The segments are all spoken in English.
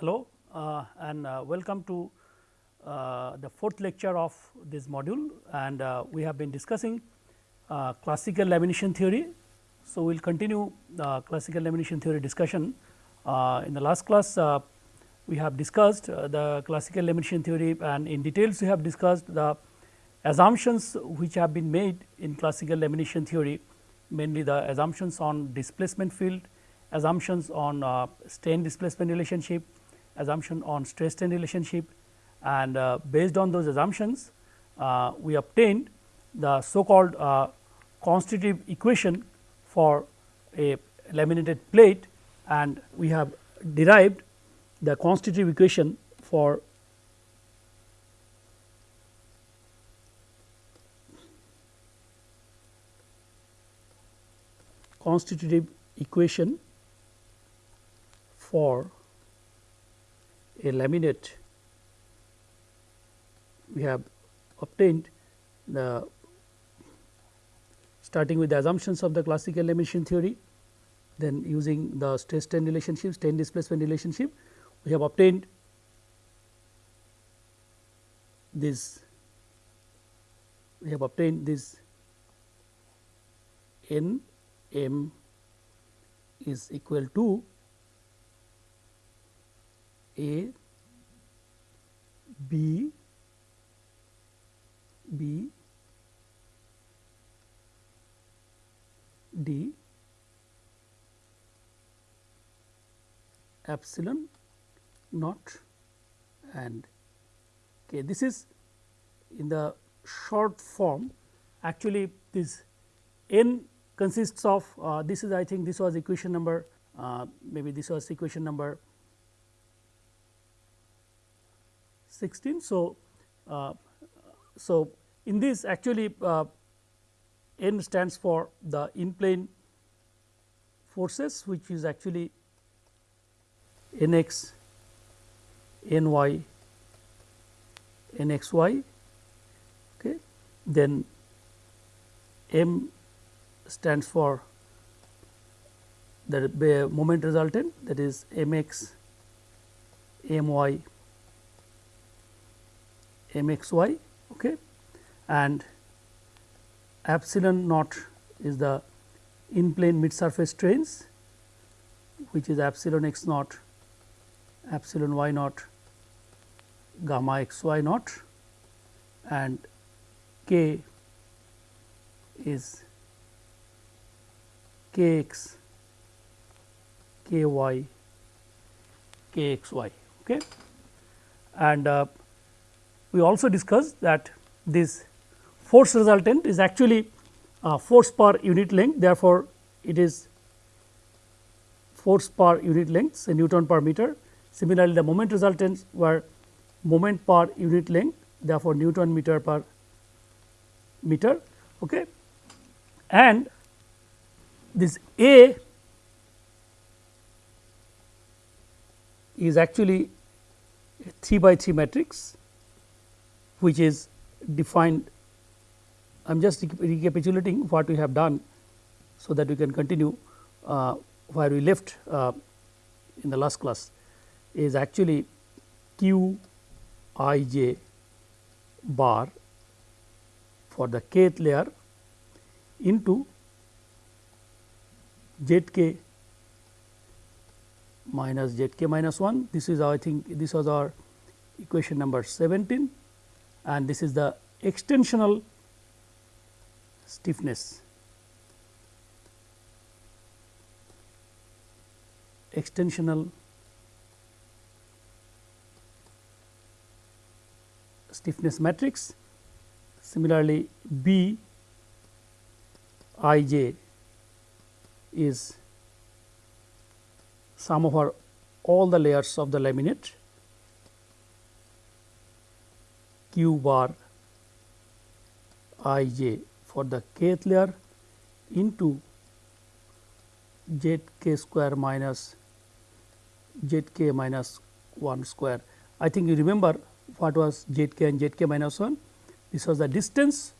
Hello uh, and uh, welcome to uh, the fourth lecture of this module and uh, we have been discussing uh, classical lamination theory. So, we will continue the classical lamination theory discussion. Uh, in the last class we have discussed the classical lamination theory and in details we have discussed the assumptions which have been made in classical lamination theory mainly the assumptions on displacement field, assumptions on strain displacement relationship, assumption on stress strain relationship. And uh, based on those assumptions uh, we obtained the so called uh, constitutive equation for a laminated plate. And we have derived the constitutive equation for constitutive equation for a laminate. We have obtained the starting with the assumptions of the classical lamination theory, then using the stress strain relationship, strain displacement relationship, we have obtained this we have obtained this n m is equal to a B B D epsilon naught and k. This is in the short form actually this n consists of uh, this is I think this was equation number uh, maybe this was equation number 16. So, uh, so in this actually uh, n stands for the in plane forces which is actually n x n y n x y okay. then m stands for the moment resultant that is m x m y m x y okay, and epsilon naught is the in plane mid surface strains which is epsilon x naught epsilon y naught gamma x y naught and k is k x k y k x y okay? And uh, we also discussed that this force resultant is actually force per unit length therefore, it is force per unit length say Newton per meter. Similarly, the moment resultants were moment per unit length therefore, Newton meter per meter. Okay. And this A is actually a 3 by 3 matrix which is defined I am just recapitulating what we have done so that we can continue uh, where we left uh, in the last class is actually q i j bar for the kth layer into z k minus z k minus 1 this is I think this was our equation number 17 and this is the extensional stiffness extensional stiffness matrix. Similarly, B i j is sum over all the layers of the laminate q bar i j for the kth layer into z k square minus z k minus 1 square. I think you remember what was z k and z k minus 1. This was the distance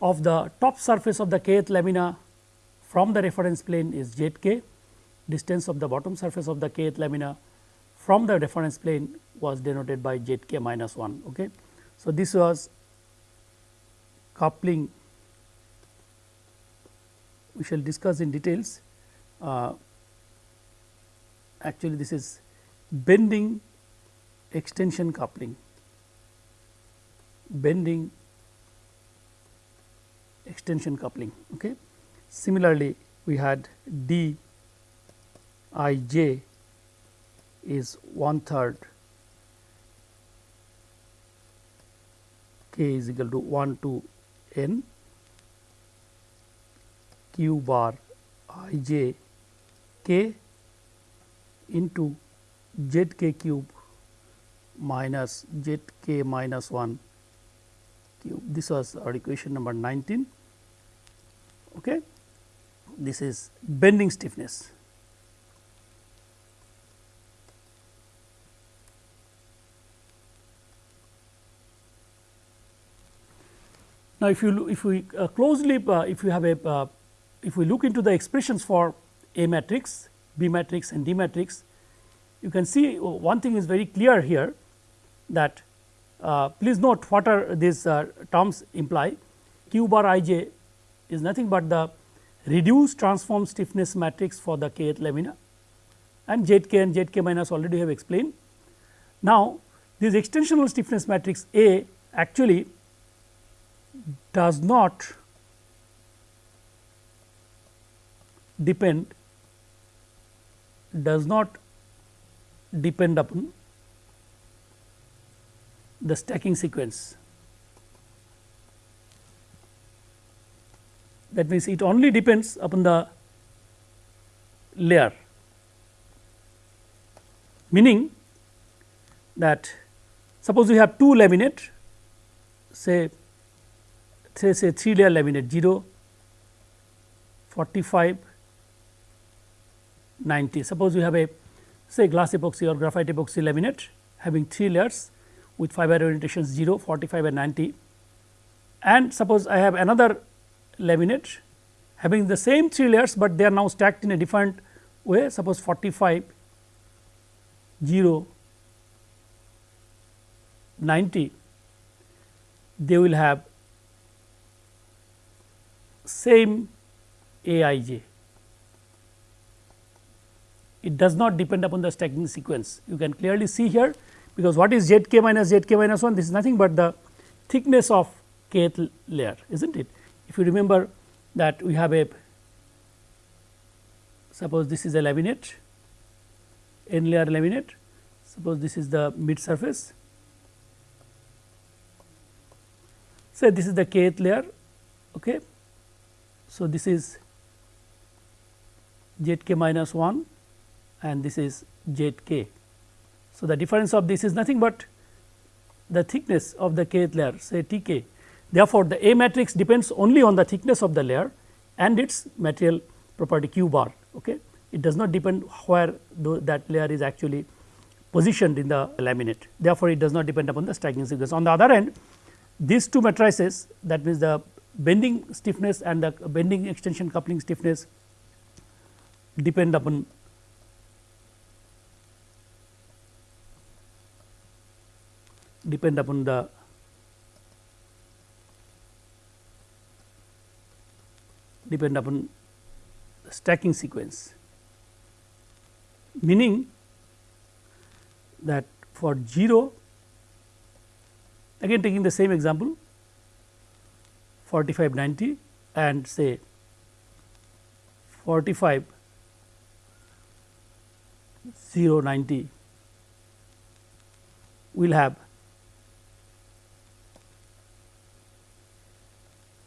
of the top surface of the kth lamina from the reference plane is z k, distance of the bottom surface of the kth lamina from the reference plane was denoted by z k minus 1. Okay. So, this was coupling we shall discuss in details. Uh, actually, this is bending extension coupling, bending extension coupling. Okay. Similarly, we had d i j is one third k is equal to 1 to n q bar i j k into z k cube minus z k minus 1 cube. This was our equation number 19. Okay. This is bending stiffness. Now, if you if we uh, closely uh, if you have a uh, if we look into the expressions for A matrix, B matrix and D matrix, you can see one thing is very clear here that uh, please note what are these uh, terms imply q bar i j is nothing but the reduced transform stiffness matrix for the kth lamina and z k and z k minus already have explained. Now, this extensional stiffness matrix A actually does not depend does not depend upon the stacking sequence. That means, it only depends upon the layer meaning that suppose we have two laminate say say say 3 layer laminate 0, 45, 90. Suppose we have a say glass epoxy or graphite epoxy laminate having 3 layers with fiber orientations 0, 45 and 90 and suppose I have another laminate having the same 3 layers, but they are now stacked in a different way. Suppose 45, 0, 90 they will have same A i j. It does not depend upon the stacking sequence. You can clearly see here, because what is z k minus z k minus 1 this is nothing but the thickness of kth layer is not it. If you remember that we have a suppose this is a laminate n layer laminate suppose this is the mid surface say this is the kth layer okay so, this is z k minus 1 and this is z k. So, the difference of this is nothing but the thickness of the kth layer say T k. Therefore, the A matrix depends only on the thickness of the layer and its material property q bar. Okay. It does not depend where that layer is actually positioned in the laminate. Therefore, it does not depend upon the stacking sequence. On the other hand, these two matrices that means the bending stiffness and the bending extension coupling stiffness depend upon depend upon the depend upon the stacking sequence. Meaning that for 0 again taking the same example 45 90 and say 45 0 90 will have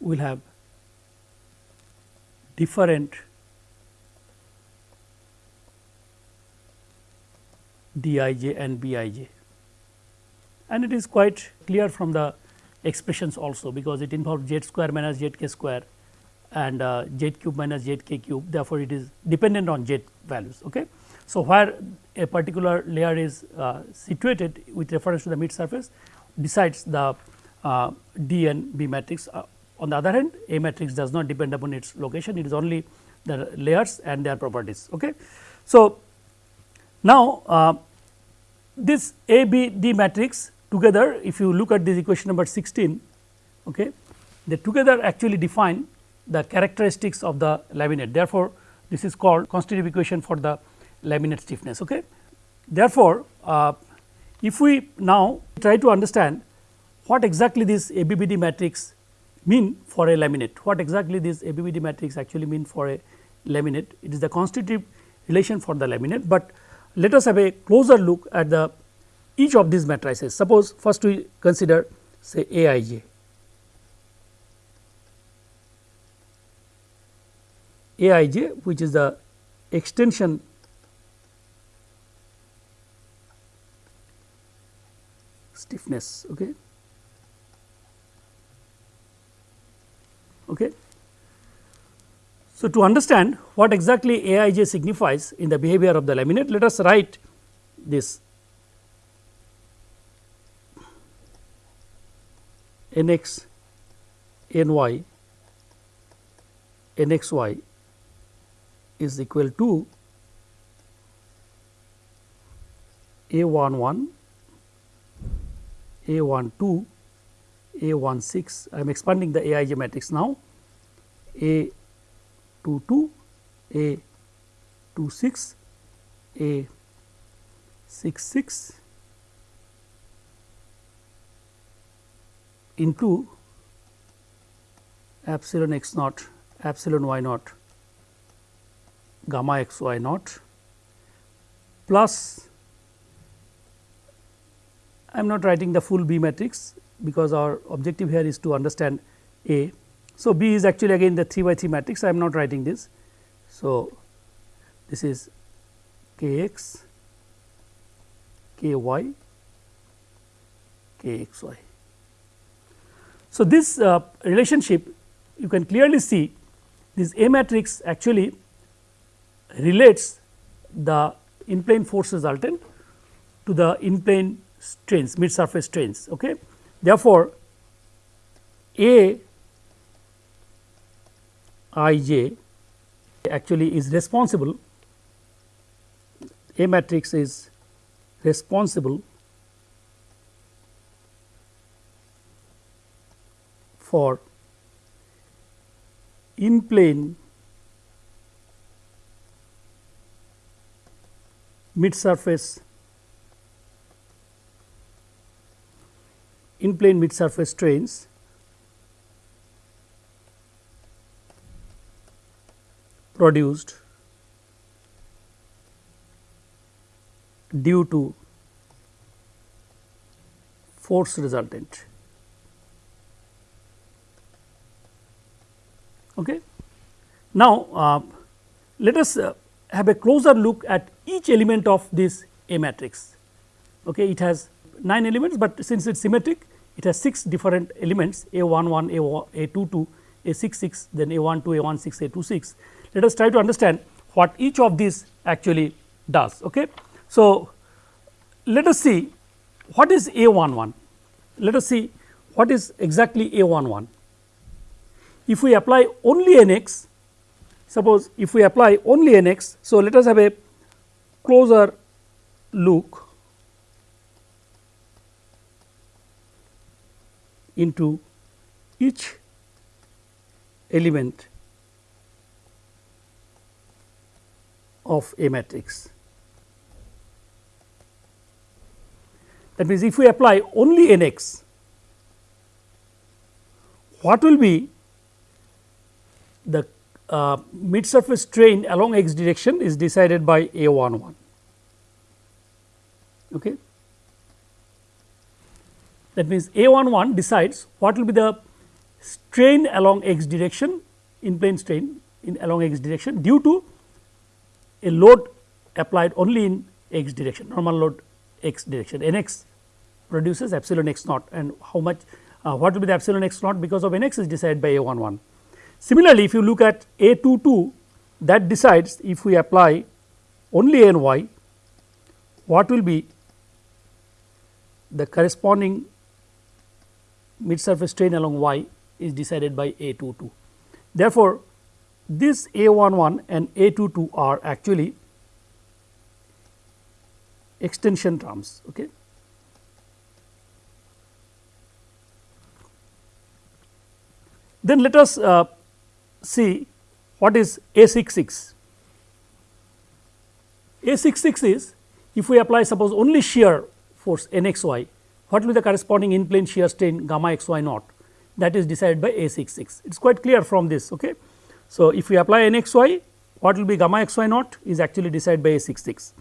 will have different dij and bij and it is quite clear from the expressions also because it involves z square minus z k square and uh, z cube minus z k cube therefore, it is dependent on z values. Okay. So, where a particular layer is uh, situated with reference to the mid surface decides the uh, D and B matrix. Uh, on the other hand A matrix does not depend upon its location it is only the layers and their properties. Okay. So, now uh, this A B D matrix together if you look at this equation number 16 okay, they together actually define the characteristics of the laminate therefore, this is called constitutive equation for the laminate stiffness. Okay. Therefore, uh, if we now try to understand what exactly this ABBD matrix mean for a laminate, what exactly this ABBD matrix actually mean for a laminate, it is the constitutive relation for the laminate, but let us have a closer look at the each of these matrices. Suppose first we consider say Aij. Aij which is the extension stiffness. Okay. Okay. So, to understand what exactly Aij signifies in the behavior of the laminate, let us write this nx ny nxy is equal to a 1 1 a 1 2 a 1 6 I am expanding the Aij matrix now. A 2 2 a 2 6 a 6 6 into epsilon x naught epsilon y naught gamma x y naught plus I am not writing the full B matrix because our objective here is to understand A. So, B is actually again the 3 by 3 matrix I am not writing this. So, this is k x, k y, k x y. So, this uh, relationship you can clearly see this A matrix actually relates the in plane force resultant to the in plane strains mid surface strains. Okay. Therefore, A i j actually is responsible A matrix is responsible for in plane mid surface in plane mid surface strains produced due to force resultant. Okay. Now, uh, let us uh, have a closer look at each element of this A matrix. Okay. It has 9 elements, but since it is symmetric it has 6 different elements A 1 1, A, A 2 2, A 6 6, then A 1 2, A 1 6, A 2 6. Let us try to understand what each of these actually does. Okay. So, let us see what is A 1 1, let us see what is exactly A 1 1. If we apply only n x, suppose if we apply only n x, so let us have a closer look into each element of a matrix. That means, if we apply only n x, what will be the uh, mid surface strain along x direction is decided by a 1 1. Okay that means A 1 1 decides what will be the strain along x direction in plane strain in along x direction due to a load applied only in x direction normal load x direction n x produces epsilon x naught and how much uh, what will be the epsilon x naught because of n x is decided by a 1 1. Similarly, if you look at a 2 2 that decides if we apply only n y what will be the corresponding mid surface strain along y is decided by A 2 2. Therefore, this A 1 1 and A 2 2 are actually extension terms. Okay. Then let us uh, see what is A66. A66 is if we apply suppose only shear force NXY, what will be the corresponding in plane shear strain gamma xy naught that is decided by A66. It is quite clear from this. Okay. So, if we apply NXY, what will be gamma xy naught is actually decided by A66.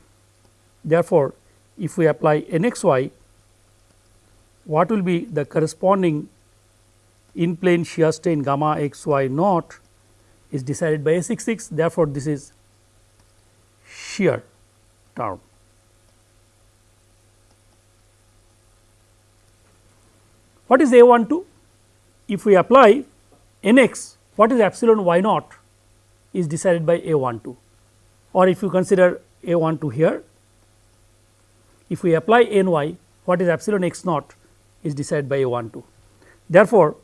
Therefore, if we apply NXY, what will be the corresponding in plane shear strain gamma xy naught is decided by A66. Therefore, this is shear term. What is A 1 2? If we apply Nx, what is epsilon y naught is decided by A 1 2 or if you consider A 1 2 here, if we apply Ny, what is epsilon x naught is decided by A 1 2. Therefore,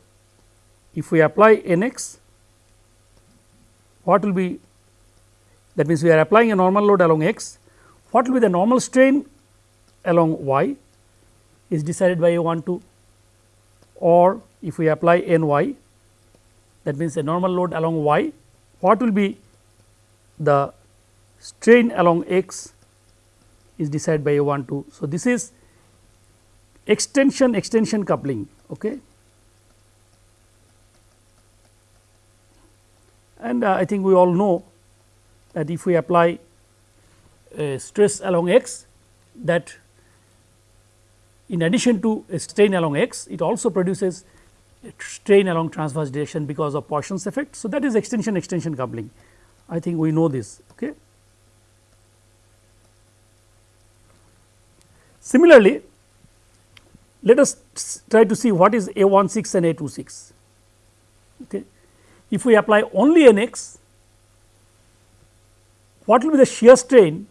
if we apply Nx, what will be that means we are applying a normal load along x, what will be the normal strain along y is decided by A12 or if we apply Ny that means a normal load along y, what will be the strain along x is decided by A12. So, this is extension extension coupling. Okay. And uh, I think we all know that if we apply stress along x that in addition to a strain along x, it also produces strain along transverse direction because of Poisson's effect. So, that is extension extension coupling I think we know this. Okay. Similarly, let us try to see what is A 16 and A 26. Okay. If we apply only n x, what will be the shear strain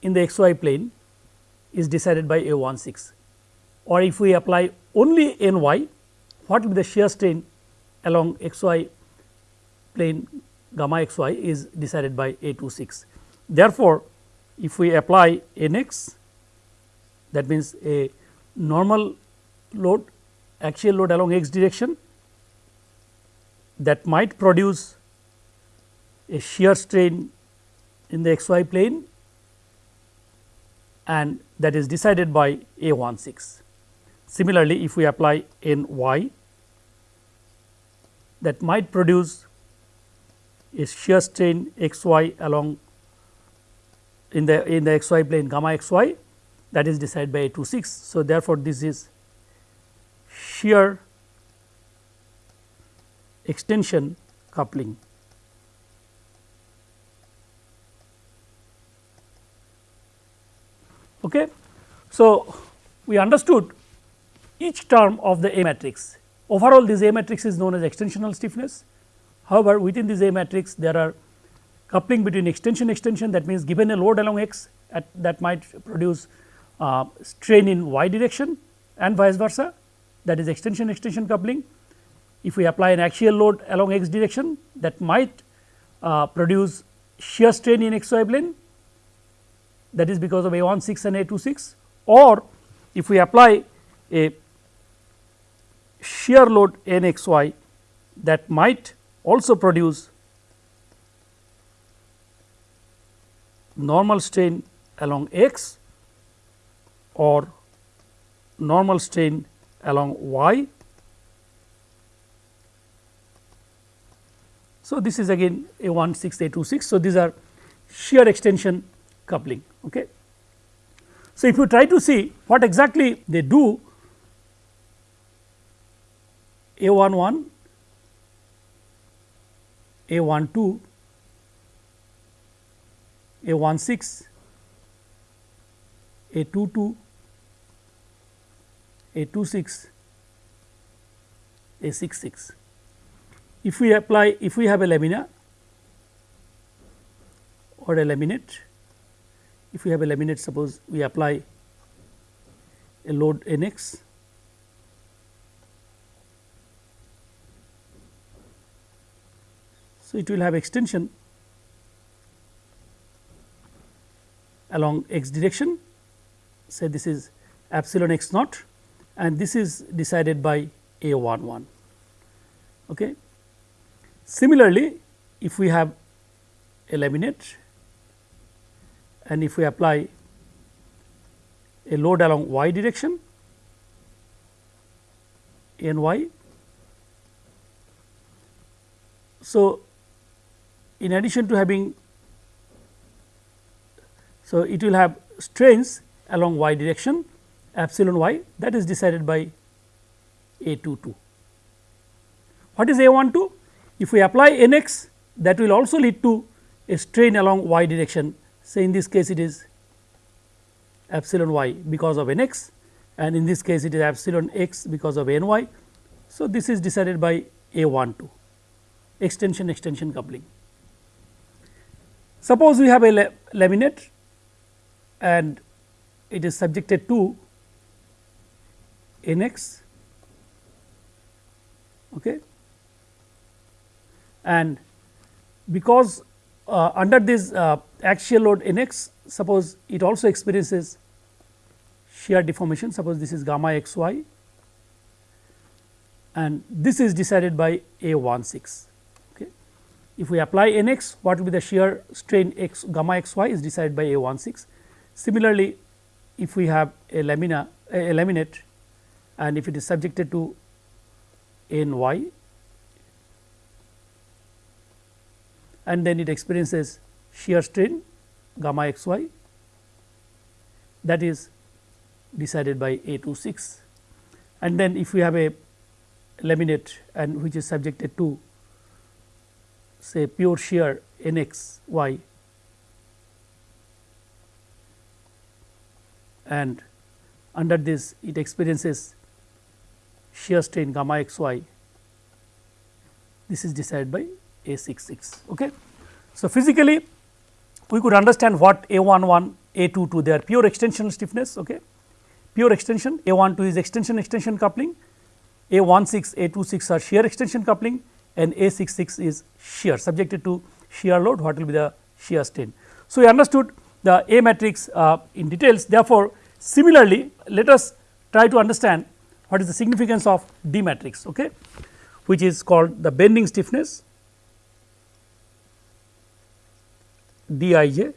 in the x y plane is decided by A 16 or if we apply only n y, what will be the shear strain along x y plane gamma x y is decided by A 26. Therefore, if we apply n x that means a normal load axial load along x direction that might produce a shear strain in the x y plane and that is decided by A 16. Similarly, if we apply n y that might produce a shear strain x y along in the in the x y plane gamma x y that is decided by A 26. So, therefore, this is shear extension coupling. Okay. So, we understood each term of the A matrix. Overall this A matrix is known as extensional stiffness. However, within this A matrix there are coupling between extension extension that means given a load along x at that might produce uh, strain in y direction and vice versa that is extension extension coupling. If we apply an axial load along x direction that might uh, produce shear strain in x y plane that is because of A 16 and A 26 or if we apply a shear load n x y that might also produce normal strain along x or normal strain along y. So, this is again a 1 6 a 2 6. So, these are shear extension coupling. Okay. So, if you try to see what exactly they do a 1 1, A 1 2, A 1 6, A 2 2, A 2 6, A 6 6. If we apply, if we have a lamina or a laminate, if we have a laminate suppose we apply a load n x So, it will have extension along x direction say this is epsilon x naught and this is decided by a 1 1. Okay. Similarly, if we have a laminate and if we apply a load along y direction n y. So, in addition to having so it will have strains along y direction epsilon y that is decided by a 2 2. What is a 1 2? If we apply n x that will also lead to a strain along y direction say in this case it is epsilon y because of n x and in this case it is epsilon x because of n y. So, this is decided by a 1 2 extension extension coupling. Suppose we have a laminate and it is subjected to n x okay. And because uh, under this uh, axial load n x suppose it also experiences shear deformation suppose this is gamma x y and this is decided by a 1 6. Okay. If we apply n x what will be the shear strain x gamma x y is decided by a 1 6. Similarly, if we have a lamina a laminate and if it is subjected to n y and then it experiences shear strain gamma x y that is decided by A 2 6 and then if we have a laminate and which is subjected to say pure shear n x y and under this it experiences shear strain gamma x y this is decided by A 6 6. Okay. So, physically we could understand what A 1 1 A 2 2 they are pure extensional stiffness. Okay pure extension A 1 2 is extension extension coupling, A 1 6 A 2 6 are shear extension coupling and A 6 6 is shear subjected to shear load what will be the shear strain. So, we understood the A matrix uh, in details therefore, similarly let us try to understand what is the significance of D matrix okay, which is called the bending stiffness D i j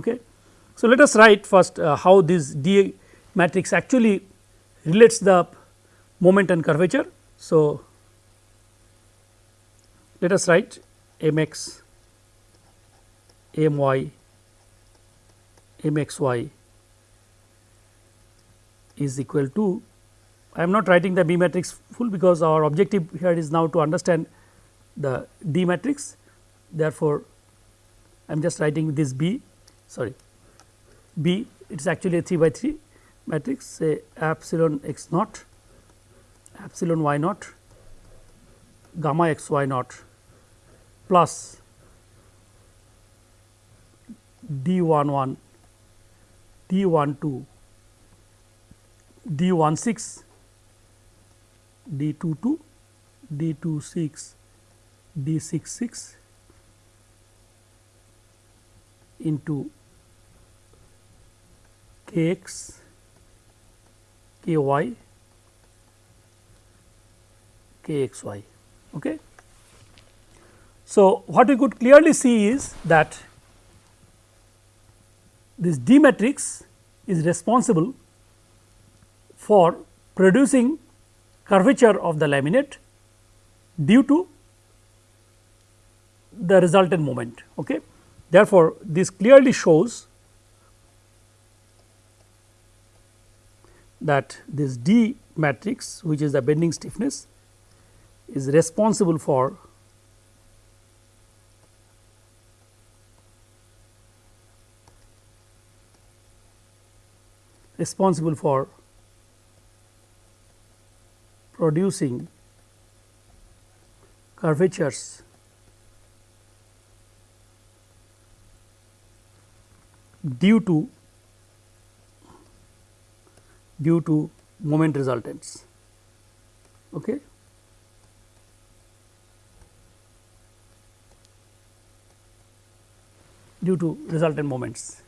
Okay. So, let us write first uh, how this D matrix actually relates the moment and curvature. So, let us write m x, m y, m x y is equal to I am not writing the B matrix full because our objective here is now to understand the D matrix. Therefore, I am just writing this B sorry B it is actually a 3 by 3 matrix say epsilon x naught epsilon y naught gamma x y naught plus d 1 1 d 1 2 d 1 6 d 2 2 d 2 6 d 6 6 into k x k y k x y. Okay. So, what we could clearly see is that this D matrix is responsible for producing curvature of the laminate due to the resultant moment. Okay. Therefore, this clearly shows that this D matrix which is the bending stiffness is responsible for responsible for producing curvatures due to due to moment resultants. Okay. due to resultant moments.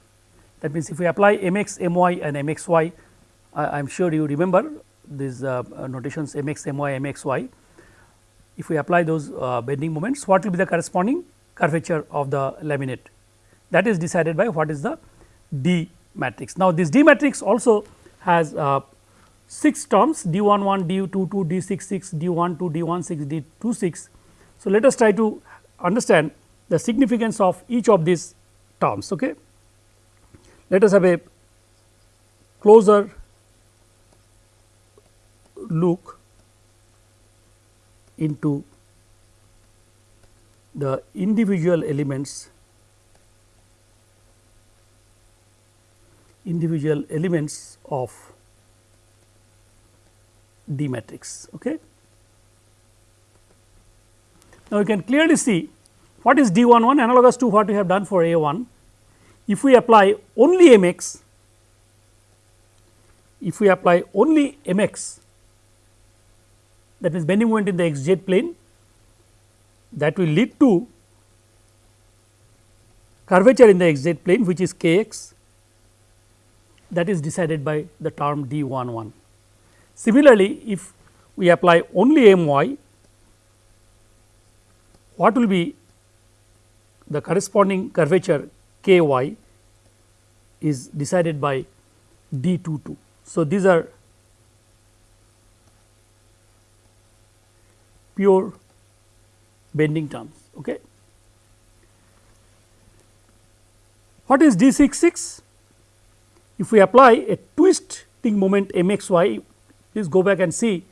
That means, if we apply mx, my and mxy, I am sure you remember these uh, notations mx, my, mxy. If we apply those uh, bending moments, what will be the corresponding curvature of the laminate? That is decided by what is the D matrix. Now, this D matrix also has uh, 6 terms D 1 1, D 2 2, D 6 6, D 1 2, D 1 6, D 2 6. So, let us try to understand the significance of each of these terms. Okay. Let us have a closer look into the individual elements individual elements of D matrix. Okay. Now, we can clearly see what is D 1 1 analogous to what we have done for A 1 if we apply only mx, if we apply only mx that means bending moment in the xz plane that will lead to curvature in the xz plane which is kx that is decided by the term d 1 1. Similarly, if we apply only my what will be the corresponding curvature k y is decided by d 2 2. So, these are pure bending terms. Okay. What is d 6 6? If we apply a twisting moment m x y, please go back and see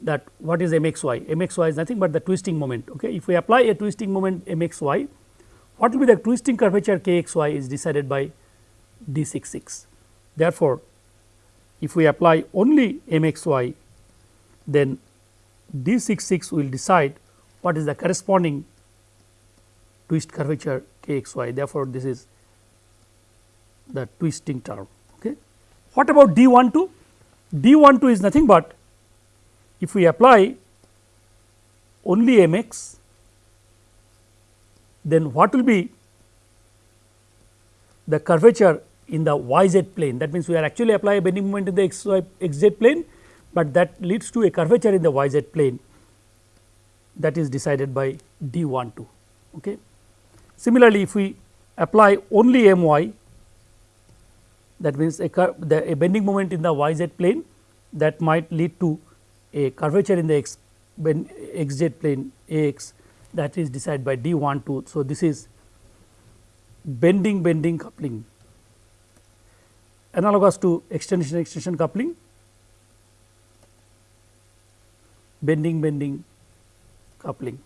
that what is m x y, m x y is nothing but the twisting moment. Okay. If we apply a twisting moment m x y, what will be the twisting curvature k x y is decided by d 6 6. Therefore, if we apply only m x y then d 6 6 will decide what is the corresponding twist curvature k x y. Therefore, this is the twisting term. Okay. What about d 1 2? d 1 2 is nothing but if we apply only m x then what will be the curvature in the y z plane that means we are actually applying bending moment in the x y x z plane, but that leads to a curvature in the y z plane that is decided by d 1 2. Okay. Similarly, if we apply only m y that means a, the, a bending moment in the y z plane that might lead to a curvature in the x, x z plane a x that is decided by d 1 2. So, this is bending bending coupling analogous to extension extension coupling bending bending coupling.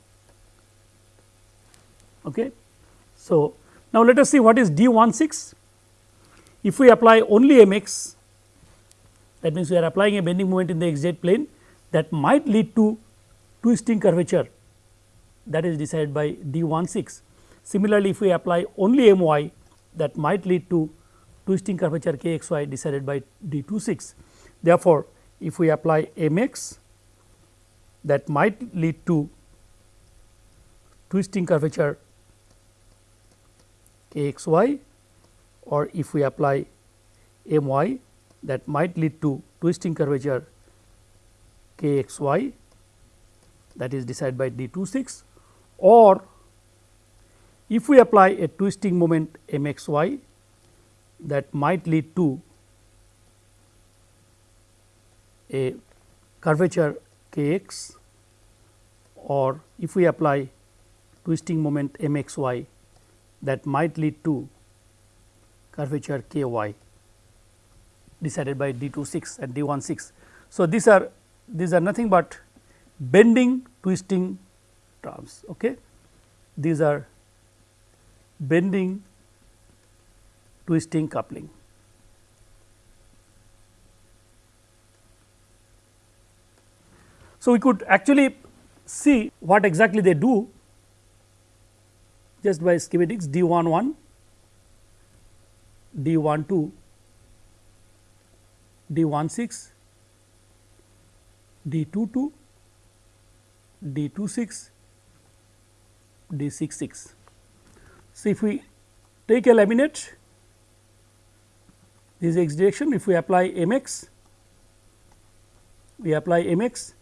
Okay. So, now let us see what is D 1 6. If we apply only m x that means, we are applying a bending moment in the x z plane that might lead to twisting curvature that is decided by D 1 6. Similarly, if we apply only m y that might lead to twisting curvature k x y decided by d 2 6. Therefore, if we apply m x that might lead to twisting curvature k x y or if we apply m y that might lead to twisting curvature k x y that is decided by d 2 6 or if we apply a twisting moment m x y that might lead to a curvature k x or if we apply twisting moment m x y that might lead to curvature k y decided by d 2 6 and d 1 6. So, these are these are nothing but bending twisting terms. Okay. These are bending twisting coupling. So, we could actually see what exactly they do just by schematics D 1 1, D 1 2, D 1 6, D 2 2 D 2 6, D 6 6. So, if we take a laminate this is x direction if we apply m x we apply m x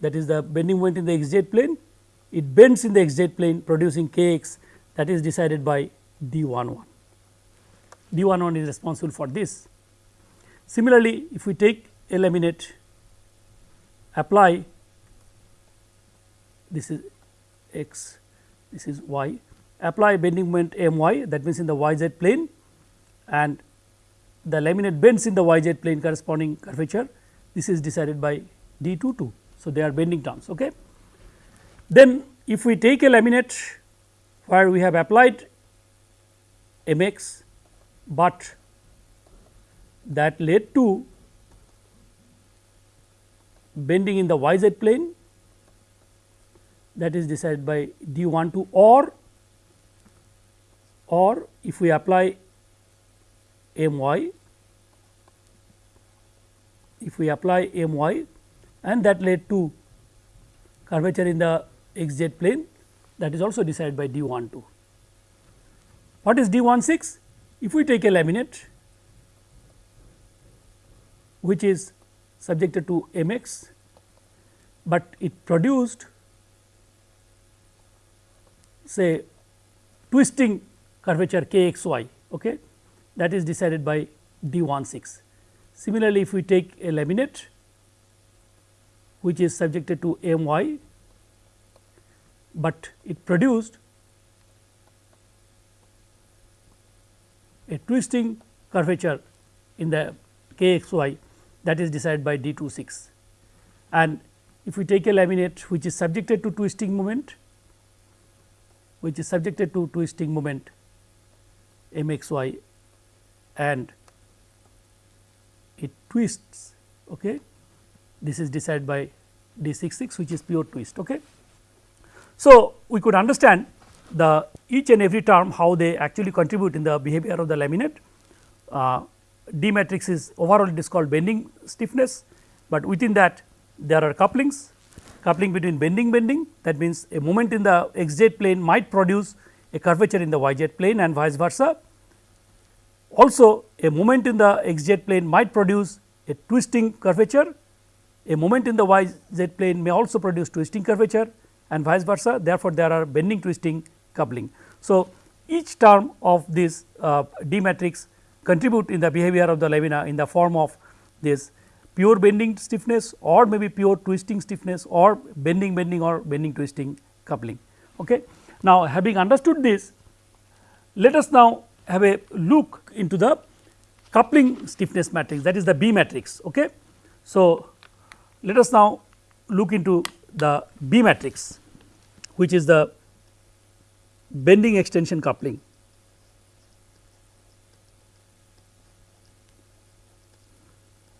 that is the bending moment in the x z plane it bends in the x z plane producing k x that is decided by d 1 1 d 1 1 is responsible for this. Similarly, if we take a laminate apply this is x this is y apply bending moment m y that means in the y z plane and the laminate bends in the y z plane corresponding curvature this is decided by d 2 2. So, they are bending terms. Okay. Then if we take a laminate where we have applied m x, but that led to bending in the y z plane that is decided by d 1 2 or or if we apply m y if we apply m y and that led to curvature in the x z plane that is also decided by d 1 2. What is d 1 6? If we take a laminate which is subjected to m x, but it produced say twisting curvature k x y okay, that is decided by d 1 6. Similarly, if we take a laminate which is subjected to m y, but it produced a twisting curvature in the k x y that is decided by d 2 6. And if we take a laminate which is subjected to twisting moment which is subjected to twisting moment m x y and it twists okay this is decided by d 6 6 which is pure twist okay? So we could understand the each and every term how they actually contribute in the behavior of the laminate. Uh, d matrix is overall it is called bending stiffness but within that there are couplings coupling between bending bending. That means a moment in the x z plane might produce a curvature in the y z plane and vice versa. Also a moment in the x z plane might produce a twisting curvature, a moment in the y z plane may also produce twisting curvature and vice versa therefore, there are bending twisting coupling. So, each term of this uh, D matrix contribute in the behavior of the lamina in the form of this pure bending stiffness or maybe pure twisting stiffness or bending bending or bending twisting coupling. Okay. Now, having understood this let us now have a look into the coupling stiffness matrix that is the B matrix. Okay. So, let us now look into the B matrix which is the bending extension coupling.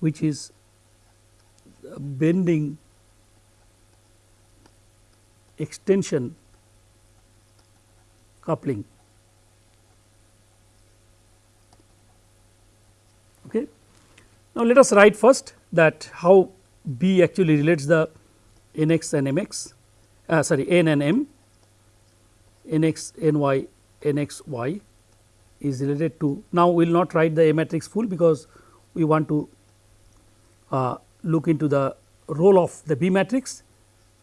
which is bending extension coupling. Okay. Now, let us write first that how B actually relates the n x and m x uh, sorry n and m. N x n y n x y is related to now we will not write the A matrix full because we want to uh, look into the role of the B matrix.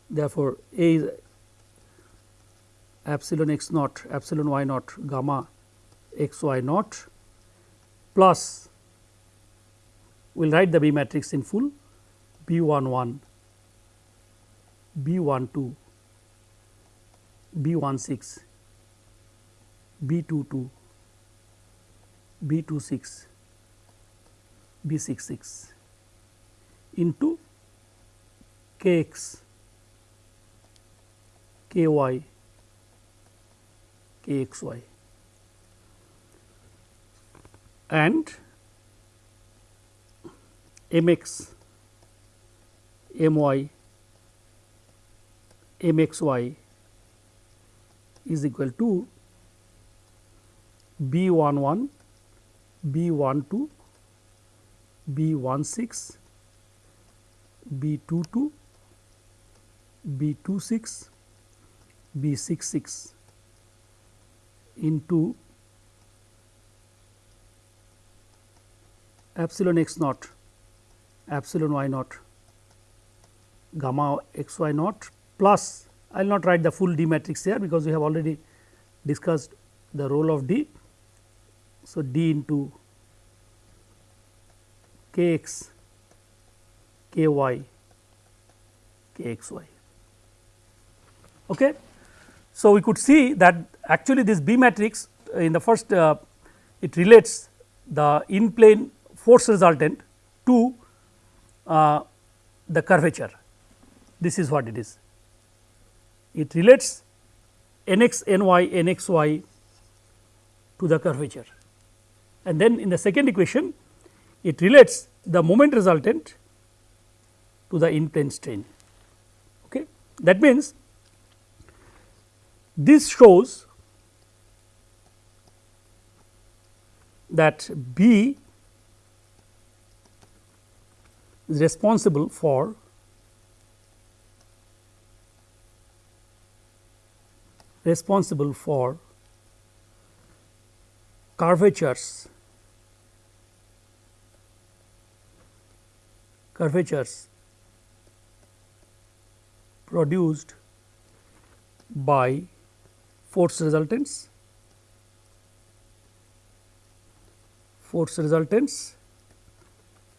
Therefore, A is epsilon x naught epsilon y naught gamma x y naught. Plus we will write the B matrix in full B 1 1 B 1 2 B 1 6 B 2 2 B 2 6 B 6 6 into k x k y k x y. And m x m y m x y is equal to b 1 1 b 1 2 b 1 6 B 2 2 B 2 6 B 6 6 into epsilon x naught epsilon y naught gamma x y naught plus I will not write the full D matrix here because we have already discussed the role of D. So, D into k x k y k x y. Okay. So, we could see that actually this B matrix in the first uh, it relates the in plane force resultant to uh, the curvature this is what it is. It relates n x n y n x y to the curvature and then in the second equation it relates the moment resultant to the in plane strain. Okay. That means, this shows that B is responsible for responsible for curvatures curvatures produced by force resultants force resultants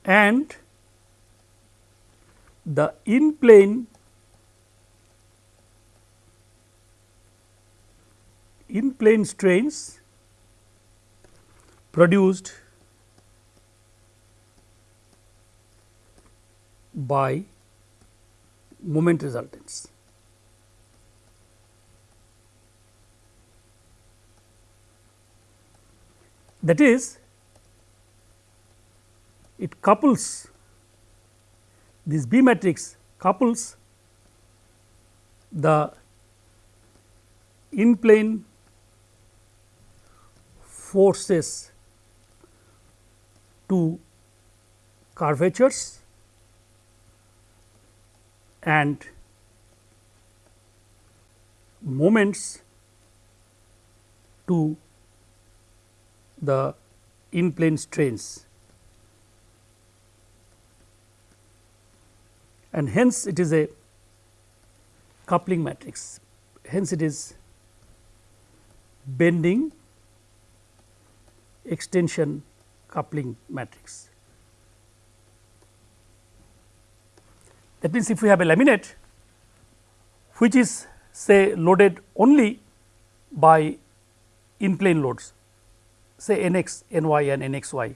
and the in plane in plane strains produced by moment resultants. That is, it couples this B matrix couples the in plane forces to curvatures and moments to the in plane strains. And hence it is a coupling matrix. Hence it is bending extension coupling matrix. That means, if we have a laminate which is say loaded only by in plane loads say n x, n y and n x y.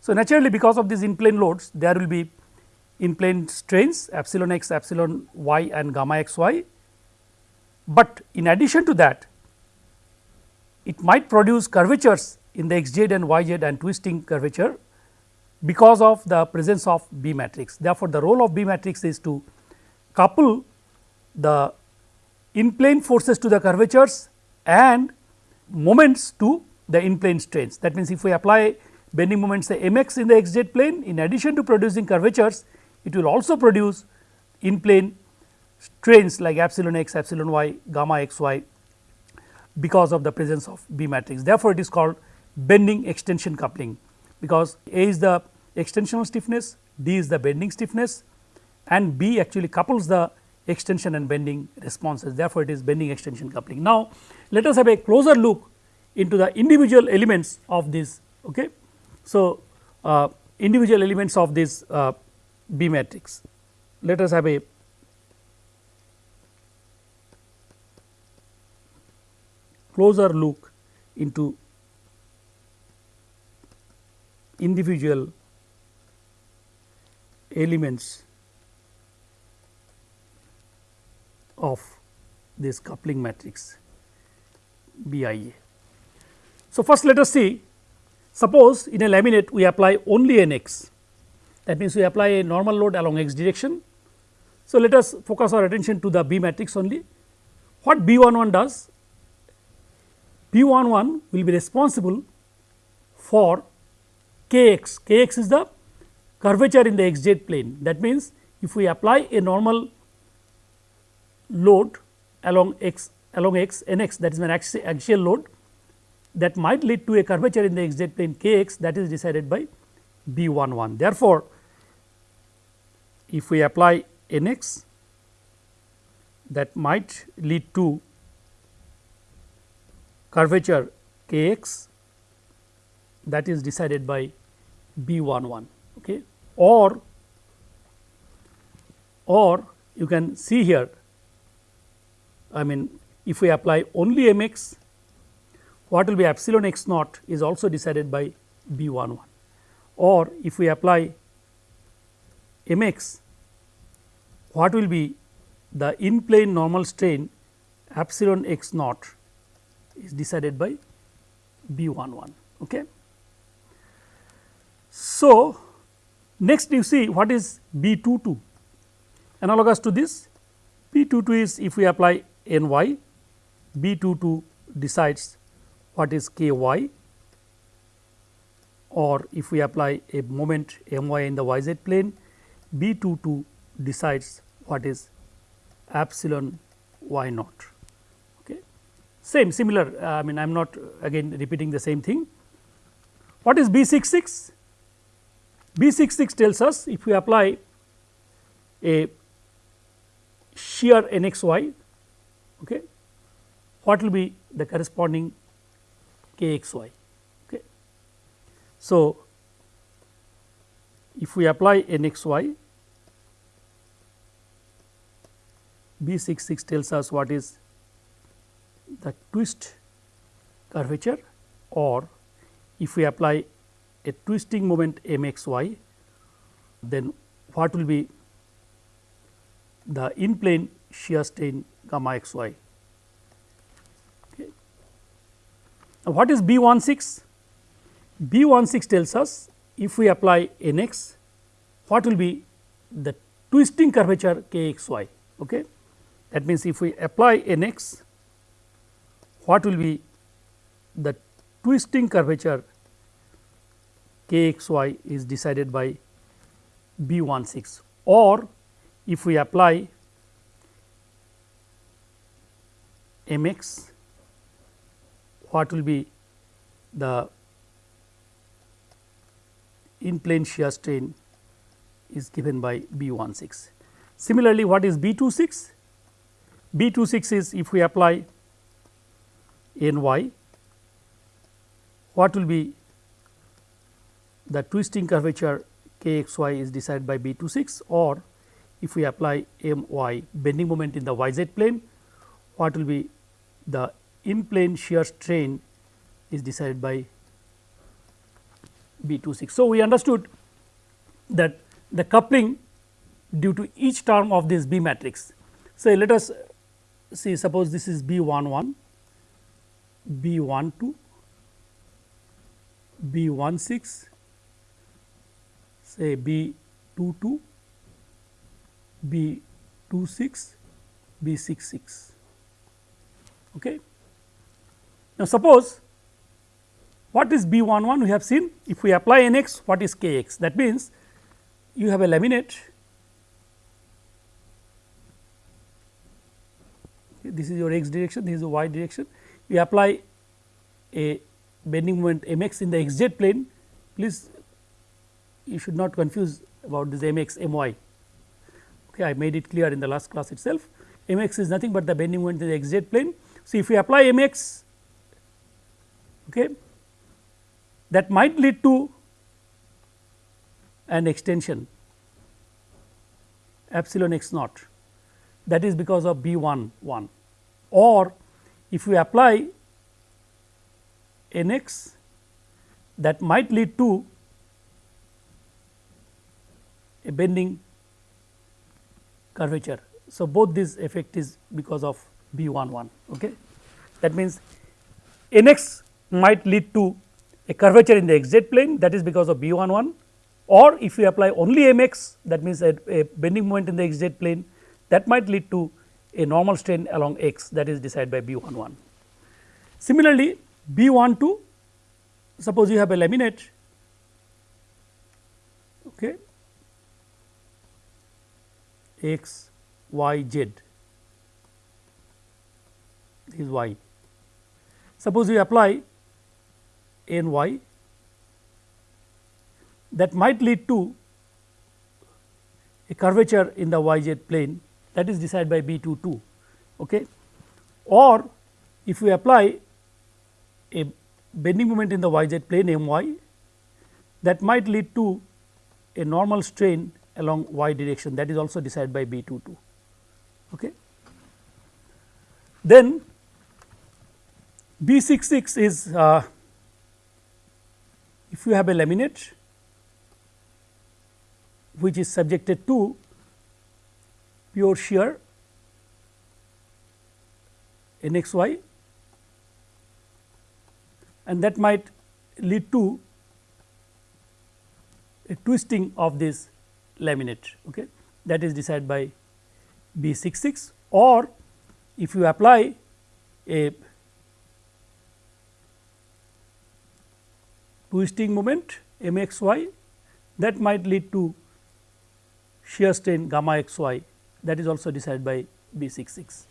So, naturally because of these in plane loads there will be in plane strains epsilon x, epsilon y and gamma x y, but in addition to that it might produce curvatures in the x z and y z and twisting curvature because of the presence of B matrix. Therefore, the role of B matrix is to couple the in plane forces to the curvatures and moments to the in plane strains. That means, if we apply bending moments say m x in the x z plane in addition to producing curvatures, it will also produce in plane strains like epsilon x, epsilon y, gamma x y because of the presence of B matrix. Therefore, it is called bending extension coupling because A is the extensional stiffness, D is the bending stiffness and B actually couples the extension and bending responses. Therefore, it is bending extension coupling. Now, let us have a closer look into the individual elements of this. Okay. So, uh, individual elements of this uh, B matrix. Let us have a closer look into individual elements of this coupling matrix BIA. So, first let us see suppose in a laminate we apply only an x that means we apply a normal load along x direction. So, let us focus our attention to the B matrix only. What B 1 1 does? B 1 1 will be responsible for k x, k x is the curvature in the x z plane. That means, if we apply a normal load along x along x n x that is an axial load that might lead to a curvature in the x z plane k x that is decided by B 1 1. Therefore, if we apply n x that might lead to curvature k x that is decided by B 1 1 okay. or or you can see here I mean if we apply only m x what will be epsilon x naught is also decided by B 1 1 or if we apply m x what will be the in plane normal strain epsilon x naught is decided by B 1 1. Okay. So, next you see what is B 2 2 analogous to this B 2 2 is if we apply n y B 2 2 decides what is k y or if we apply a moment m y in the y z plane B 2 2 decides what is epsilon y naught. Okay. Same similar I mean I am not again repeating the same thing. What is B 6 6? B 6 6 tells us if we apply a shear n x y okay, what will be the corresponding k x y. Okay. So, if we apply n x y B 6 6 tells us what is the twist curvature or if we apply a twisting moment m x y then what will be the in plane shear strain gamma x y. Okay. Now, what is B 1 6? B 1 6 tells us if we apply n x what will be the twisting curvature k x y. Okay. That means, if we apply n x what will be the twisting curvature k x y is decided by B 1 6 or if we apply m x what will be the in plane shear strain is given by B 1 6. Similarly, what is B 2 6? B 2 6 is if we apply n y what will be the twisting curvature k x y is decided by B 2 6 or if we apply m y bending moment in the y z plane what will be the in plane shear strain is decided by B 2 6. So, we understood that the coupling due to each term of this B matrix. So, let us see suppose this is B 1 1, B 1 2, B 1 6, say B 2 2, B 2 6, B 6 6. Okay. Now, suppose what is B 1 1 we have seen if we apply n x what is k x that means you have a laminate this is your x direction this is the y direction we apply a bending moment m x in the x z plane please you should not confuse about this m x m y. Okay I made it clear in the last class itself. M x is nothing but the bending moment in the x z plane. So, if we apply m x okay, that might lead to an extension epsilon x naught. That is because of B 1 1 or if we apply n x that might lead to a bending curvature. So, both this effect is because of B 1 1. Okay. That means, n x might lead to a curvature in the x z plane that is because of B 1 1 or if you apply only m x that means, a, a bending moment in the x z plane that might lead to a normal strain along x that is decided by B 1 1. Similarly, B 1 2 suppose you have a laminate okay, x y z this is y. Suppose we apply n y that might lead to a curvature in the y z plane that is decided by B 2 2 okay. or if we apply a bending moment in the y z plane m y that might lead to a normal strain along y direction that is also decided by B 2 2. Okay. Then B 6 6 is uh, if you have a laminate which is subjected to pure shear n x y and that might lead to a twisting of this laminate okay that is decided by B 6 6 or if you apply a twisting moment m x y that might lead to shear strain gamma x y that is also decided by B 6 6.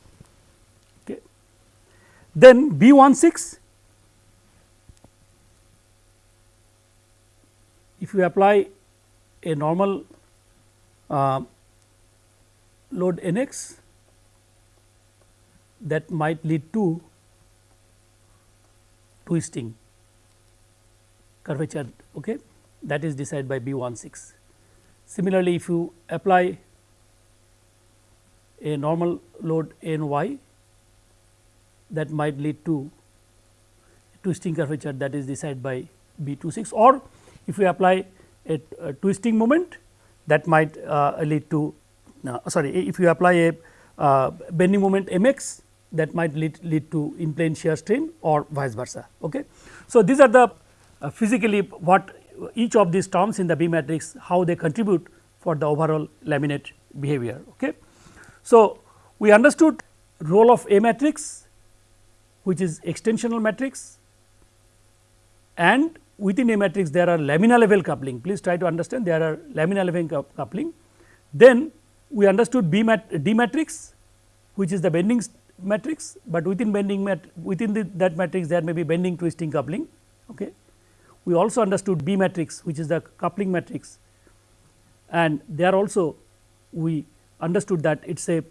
Okay. Then B 1 6 if you apply a normal uh, load n x that might lead to twisting curvature okay that is decided by B 1 6. Similarly, if you apply a normal load n y that might lead to twisting curvature that is decided by B 2 6 or if you apply a, a twisting moment that might uh, lead to uh, sorry if you apply a uh, bending moment m x that might lead, lead to in plane shear strain or vice versa. Okay. So, these are the physically what each of these terms in the B matrix how they contribute for the overall laminate behavior. Okay. So, we understood role of A matrix which is extensional matrix and within A matrix there are lamina level coupling please try to understand there are lamina level coupling. Then we understood B mat D matrix which is the bending matrix, but within bending mat within the, that matrix there may be bending twisting coupling. Okay we also understood B matrix which is the coupling matrix and there also we understood that it is a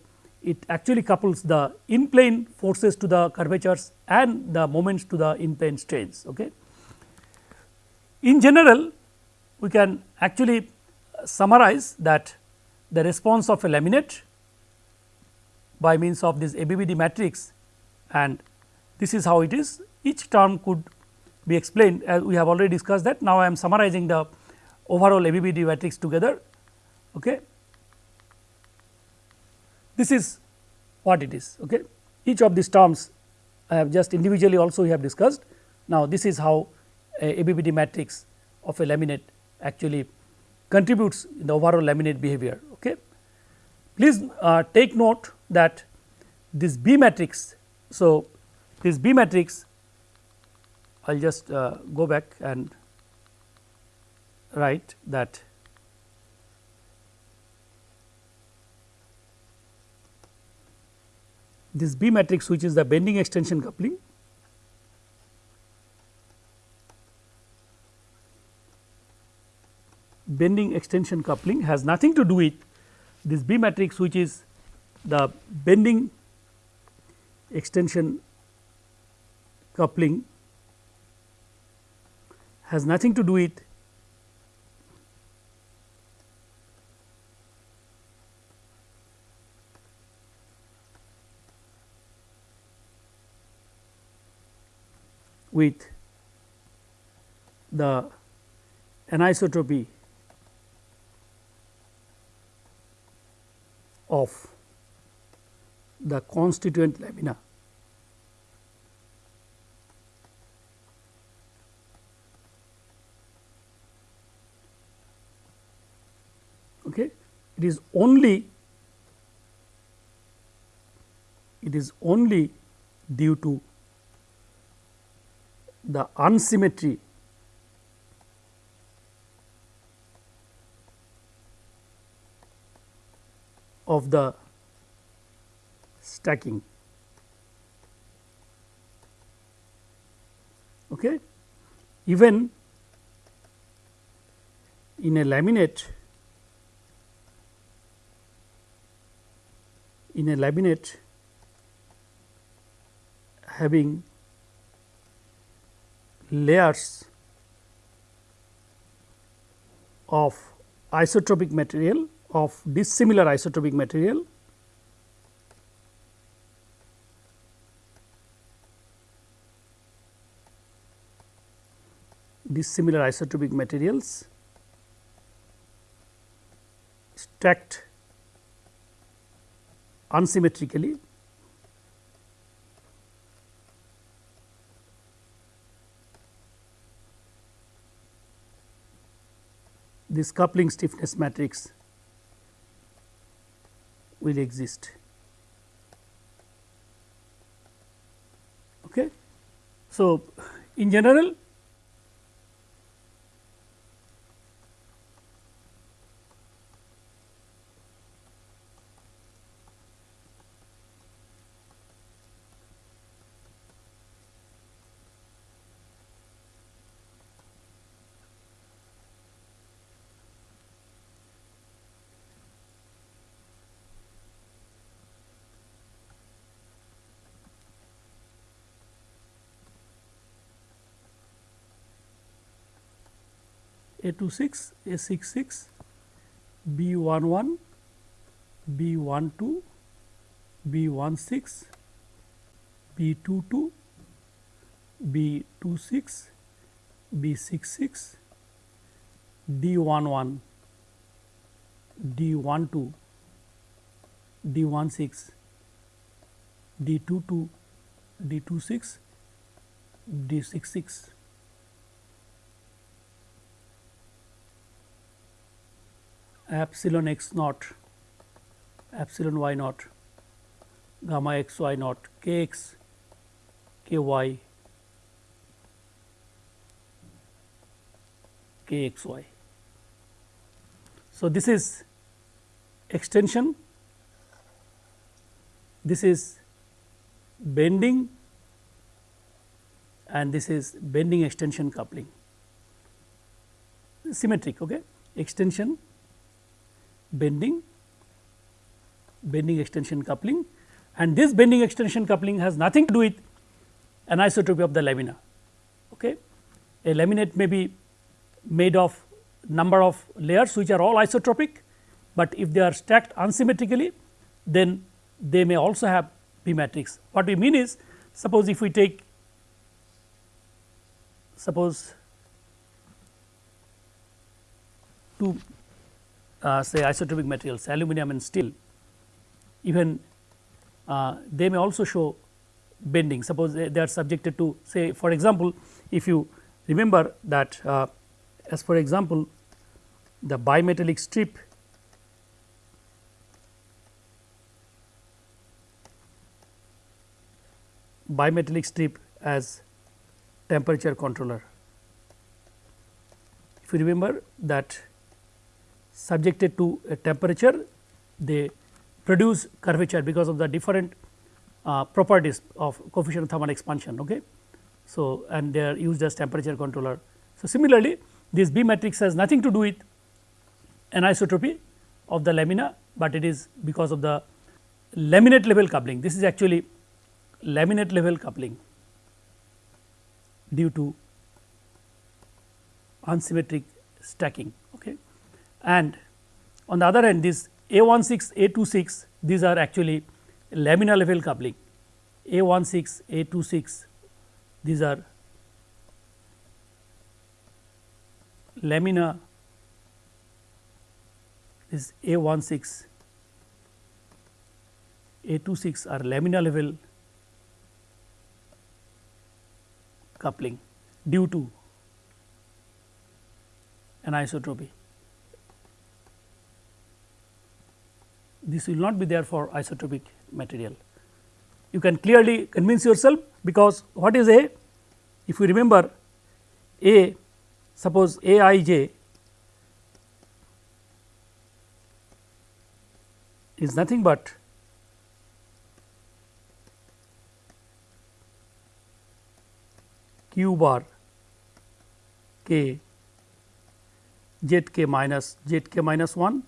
it actually couples the in plane forces to the curvatures and the moments to the in plane strains. Okay. In general we can actually summarize that the response of a laminate by means of this ABBD matrix and this is how it is each term could be explained as we have already discussed that. Now, I am summarizing the overall ABBD matrix together. Okay. This is what it is. Okay. Each of these terms I have just individually also we have discussed. Now, this is how ABBD matrix of a laminate actually contributes in the overall laminate behavior. Okay. Please uh, take note that this B matrix. So, this B matrix I will just uh, go back and write that this B matrix which is the bending extension coupling bending extension coupling has nothing to do with this B matrix which is the bending extension coupling has nothing to do with with the anisotropy of the constituent lamina. okay. it is only it is only due to the unsymmetry of the stacking Okay. Even in a laminate in a laminate having layers of isotropic material of dissimilar isotropic material. Dissimilar isotropic materials. Stacked unsymmetrically. This coupling stiffness matrix will exist. Okay. So, in general A 26, A 66, B 11, B 12, B 16, B 22, B 26, B 66, D 11, D 12, D 16, D 22, D 26, D 66. Epsilon x naught, epsilon y naught, gamma x y naught, k x, k y, k x y. So, this is extension, this is bending and this is bending extension coupling symmetric okay extension bending, bending extension coupling and this bending extension coupling has nothing to do with anisotropy of the lamina. Okay. A laminate may be made of number of layers which are all isotropic, but if they are stacked unsymmetrically then they may also have B matrix. What we mean is suppose if we take suppose two uh, say isotropic materials aluminum and steel even uh, they may also show bending suppose they, they, are subjected to say for example, if you remember that uh, as for example, the bimetallic strip bimetallic strip as temperature controller. If you remember that subjected to a temperature they produce curvature because of the different uh, properties of coefficient of thermal expansion. Okay. So, and they are used as temperature controller. So, similarly this B matrix has nothing to do with anisotropy of the lamina, but it is because of the laminate level coupling. This is actually laminate level coupling due to unsymmetric stacking. And on the other hand this A16, A26 these are actually lamina level coupling A16, A26 these are lamina this A16, A26 are lamina level coupling due to anisotropy. This will not be there for isotropic material. You can clearly convince yourself because what is A? If you remember A suppose A i j is nothing but q bar k z k minus z k minus 1.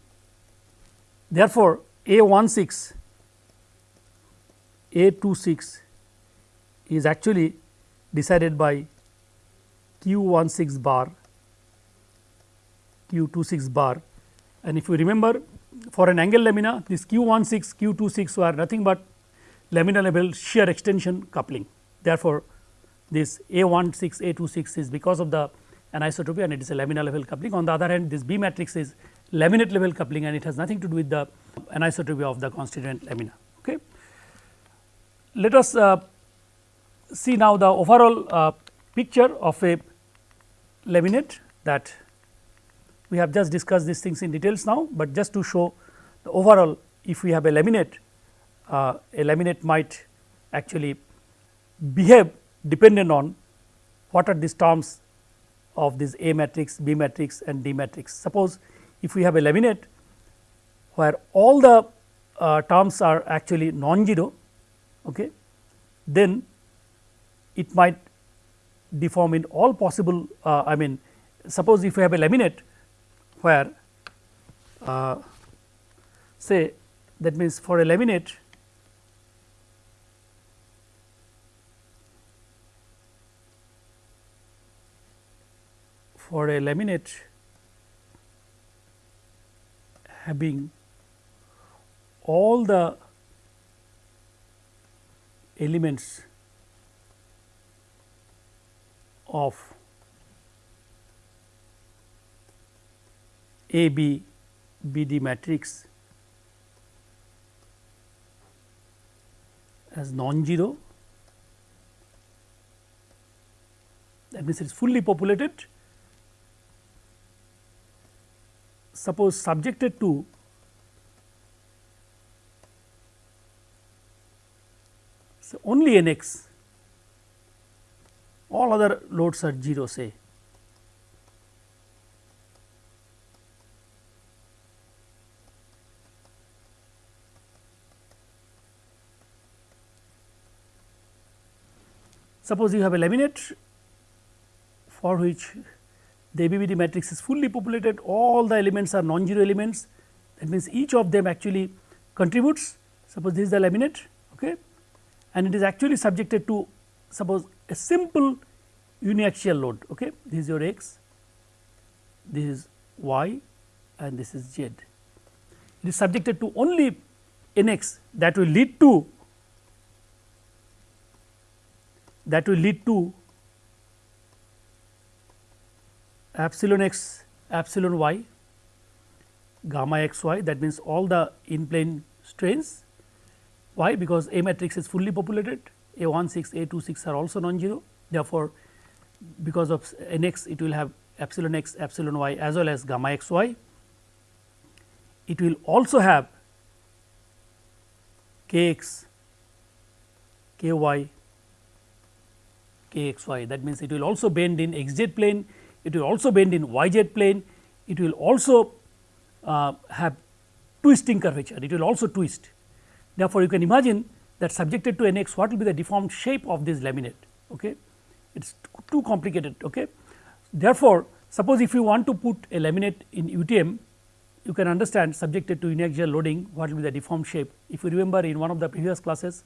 Therefore, A 1 6 A 2 6 is actually decided by q 1 6 bar q 2 6 bar and if you remember for an angle lamina this q 1 6 q 2 6 were nothing but lamina level shear extension coupling. Therefore, this A 1 6 A 2 6 is because of the anisotropy and it is a lamina level coupling. On the other hand this B matrix is laminate level coupling and it has nothing to do with the anisotropy of the constituent lamina. Okay. Let us uh, see now the overall uh, picture of a laminate that we have just discussed these things in details now, but just to show the overall if we have a laminate uh, a laminate might actually behave dependent on what are these terms of this A matrix, B matrix and D matrix. Suppose if we have a laminate where all the uh, terms are actually non-zero, okay, then it might deform in all possible uh, I mean suppose if we have a laminate where uh, say that means for a laminate for a laminate having all the elements of A B B D matrix as non-zero. That means it is fully populated suppose subjected to so only n x all other loads are 0 say. Suppose you have a laminate for which the ABBD matrix is fully populated. All the elements are non-zero elements. That means each of them actually contributes. Suppose this is the laminate okay? And it is actually subjected to suppose a simple uniaxial load okay? This is your x this is y and this is z. It is subjected to only nx that will lead to that will lead to epsilon x epsilon y gamma x y that means all the in plane strains. Why? Because A matrix is fully populated. A 1 6 A 2 6 are also non-zero. Therefore, because of n x it will have epsilon x epsilon y as well as gamma x y. It will also have k x k y k x y. That means it will also bend in x z plane it will also bend in y z plane, it will also uh, have twisting curvature, it will also twist. Therefore, you can imagine that subjected to n x what will be the deformed shape of this laminate. Okay. It is too complicated. Okay. Therefore, suppose if you want to put a laminate in UTM, you can understand subjected to uniaxial loading what will be the deformed shape. If you remember in one of the previous classes,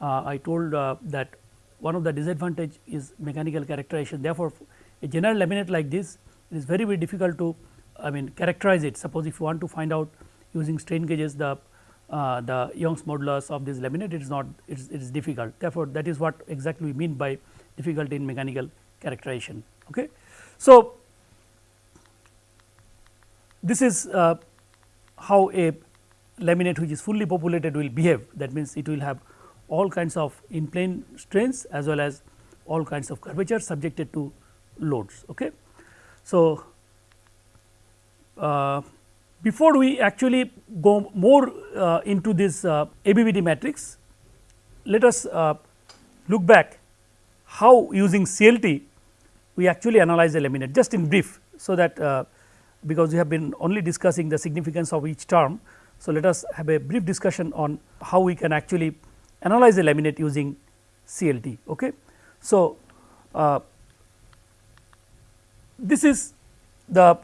uh, I told uh, that one of the disadvantage is mechanical characterization. Therefore, a general laminate like this it is very very difficult to I mean characterize it suppose if you want to find out using strain gauges the uh, the Young's modulus of this laminate it is not it is, it is difficult therefore, that is what exactly we mean by difficulty in mechanical characterization. Okay. So, this is uh, how a laminate which is fully populated will behave that means it will have all kinds of in plane strains as well as all kinds of curvature subjected to loads. Okay. So, uh, before we actually go more uh, into this uh, ABBD matrix, let us uh, look back how using CLT we actually analyze the laminate just in brief. So, that uh, because we have been only discussing the significance of each term. So, let us have a brief discussion on how we can actually analyze the laminate using CLT. Okay. So, uh, this is the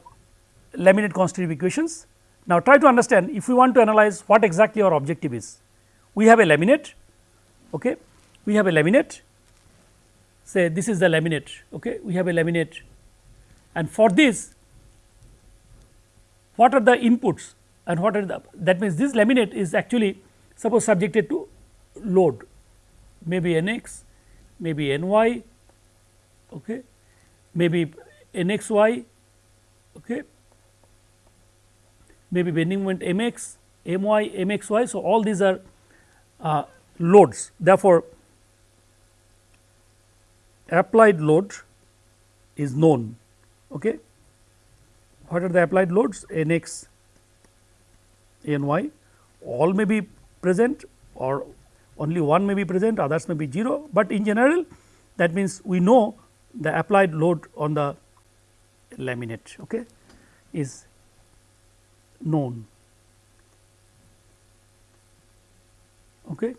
laminate constitutive equations. Now, try to understand if we want to analyze what exactly our objective is. We have a laminate, okay. we have a laminate say this is the laminate, okay. we have a laminate and for this what are the inputs and what are the that means this laminate is actually suppose subjected to load maybe n x, maybe n y, okay, maybe n x y, okay, maybe bending moment m x, m y, m x y. So, all these are uh, loads therefore, applied load is known. Okay. What are the applied loads n x, n y all may be present or only one may be present others may be 0, but in general that means we know the applied load on the laminate okay, is known. Okay.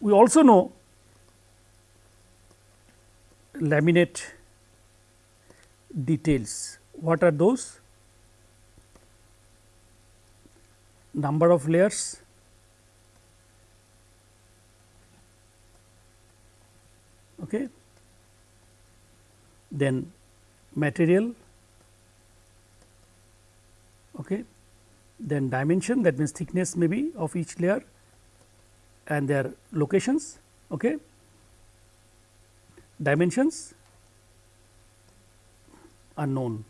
We also know laminate details. What are those? Number of layers, okay. then material, okay. then dimension that means thickness may be of each layer and their locations. Okay. Dimensions unknown.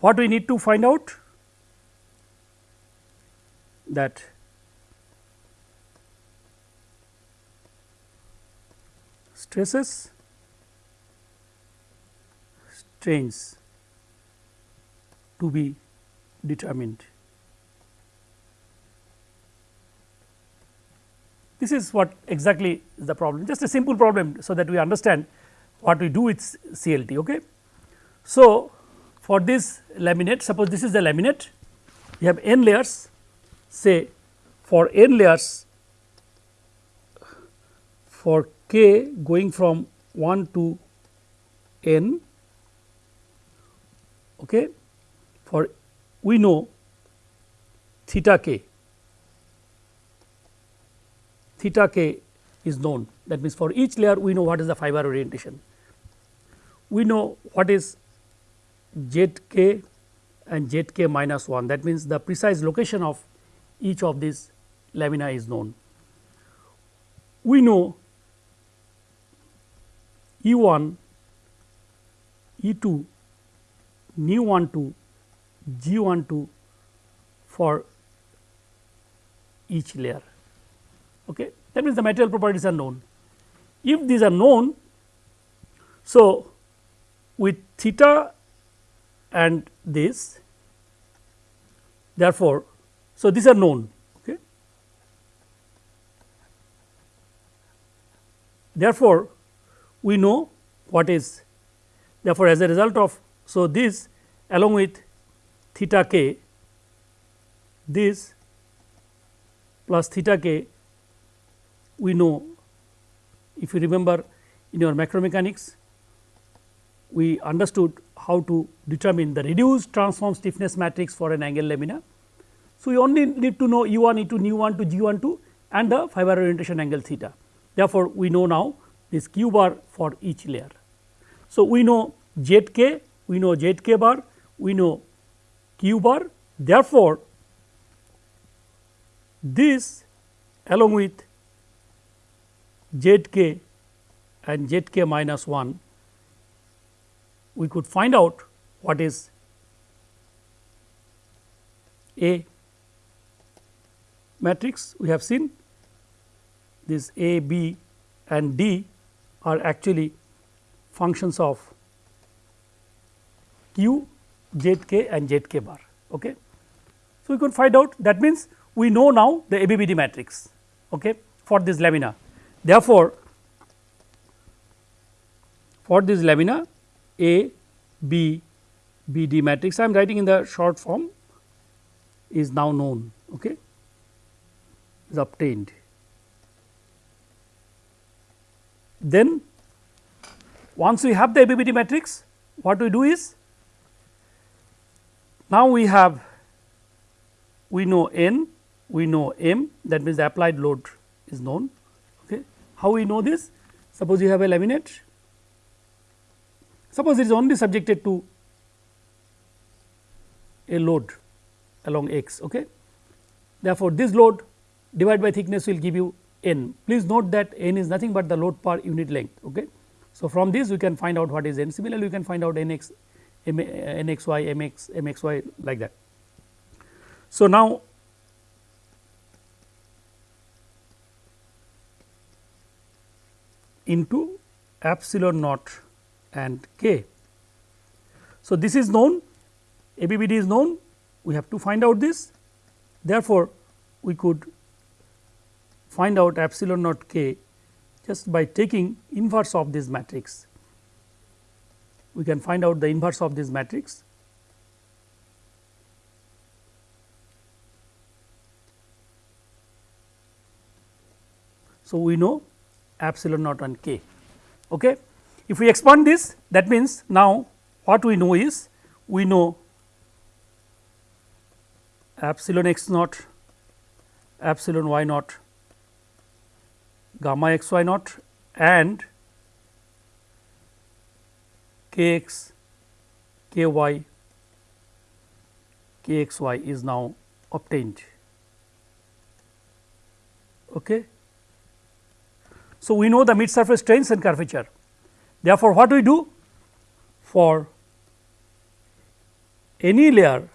What we need to find out that stresses strains to be determined. This is what exactly is the problem just a simple problem. So, that we understand what we do with CLT. Okay. So, for this laminate suppose this is the laminate we have n layers say for n layers for k going from 1 to n okay, for we know theta k theta k is known that means for each layer we know what is the fiber orientation. We know what is z k and z k minus 1 that means the precise location of each of these lamina is known. We know E 1, E 2, nu 1 2, G 1 2 for each layer. Okay. That means, the material properties are known. If these are known, so with theta and this therefore, so these are known. Okay. Therefore, we know what is therefore, as a result of so this along with theta k this plus theta k we know if you remember in your macromechanics we understood how to determine the reduced transform stiffness matrix for an angle lamina. So, we only need to know u 1 e 2 nu 1 to g 1 2 and the fiber orientation angle theta. Therefore, we know now this q bar for each layer. So, we know z k, we know z k bar, we know q bar. Therefore, this along with z k and z k minus 1, we could find out what is A matrix. We have seen this A, B and D are actually functions of q, z k and z k bar. Okay. So, we can find out that means, we know now the ABBD matrix okay, for this lamina. Therefore, for this lamina A, B, B D matrix I am writing in the short form is now known okay, is obtained. Then once we have the ABBD matrix what we do is now we have we know n we know m that means the applied load is known okay? How we know this? Suppose you have a laminate. Suppose it is only subjected to a load along x okay? Therefore this load divided by thickness will give you n. Please note that n is nothing but the load per unit length. Okay. So, from this we can find out what is n. Similarly, we can find out n x, m, eh, n x y, m x, m x y like that. So, now into epsilon naught and k. So, this is known ABBD is known we have to find out this therefore, we could find out epsilon naught k just by taking inverse of this matrix. We can find out the inverse of this matrix. So, we know epsilon naught and k. Okay. If we expand this that means, now what we know is we know epsilon x naught, epsilon y naught gamma x y naught and k x k y k x y is now obtained. Okay. So, we know the mid surface strains and curvature. Therefore, what we do for any layer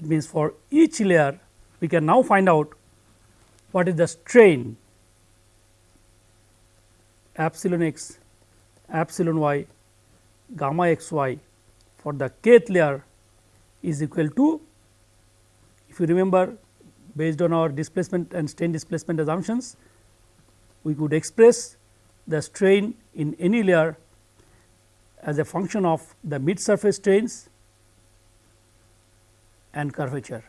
that means for each layer we can now find out what is the strain. Epsilon x, epsilon y, gamma x y for the kth layer is equal to if you remember based on our displacement and strain displacement assumptions we could express the strain in any layer as a function of the mid surface strains and curvature.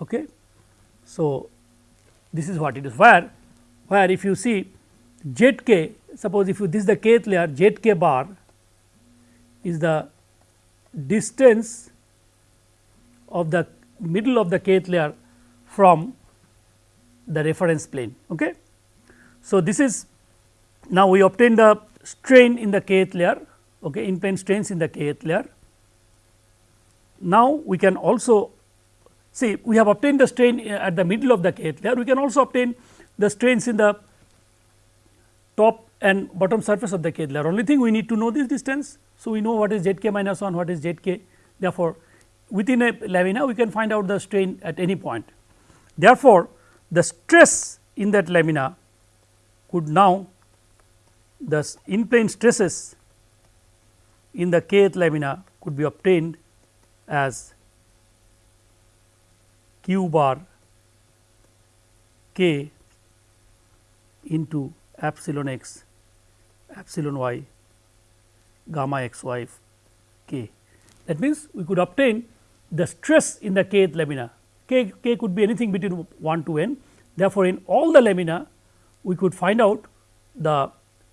Okay. So, this is what it is where where if you see z k suppose if you this is the kth layer z k bar is the distance of the middle of the kth layer from the reference plane. Okay. So, this is now we obtain the strain in the kth layer okay, in plane strains in the kth layer now, we can also see we have obtained the strain uh, at the middle of the kth layer, we can also obtain the strains in the top and bottom surface of the kth layer. Only thing we need to know this distance. So, we know what is z k minus 1, what is z k. Therefore, within a lamina we can find out the strain at any point. Therefore, the stress in that lamina could now the in plane stresses in the kth lamina could be obtained as q bar k into epsilon x epsilon y gamma x y k. That means, we could obtain the stress in the kth lamina k, k could be anything between 1 to n. Therefore, in all the lamina we could find out the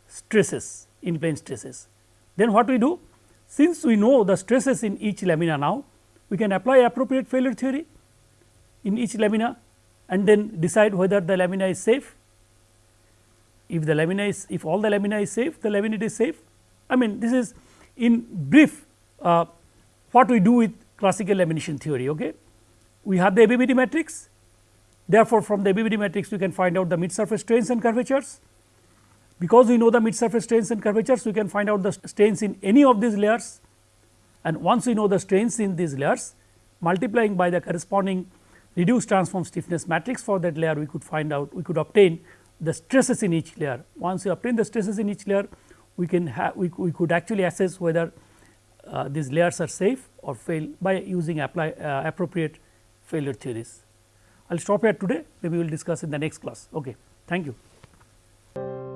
stresses in plane stresses. Then what we do? Since we know the stresses in each lamina now, we can apply appropriate failure theory in each lamina and then decide whether the lamina is safe. If the lamina is if all the lamina is safe, the laminate is safe. I mean this is in brief uh, what we do with classical lamination theory. Okay. We have the ABBD matrix, therefore, from the ABBD matrix we can find out the mid surface strains and curvatures because we know the mid surface strains and curvatures, we can find out the strains in any of these layers and once we know the strains in these layers multiplying by the corresponding reduced transform stiffness matrix for that layer we could find out we could obtain the stresses in each layer. Once we obtain the stresses in each layer we can have we, we could actually assess whether uh, these layers are safe or fail by using apply uh, appropriate failure theories. I will stop here today maybe we will discuss in the next class. Okay. Thank you.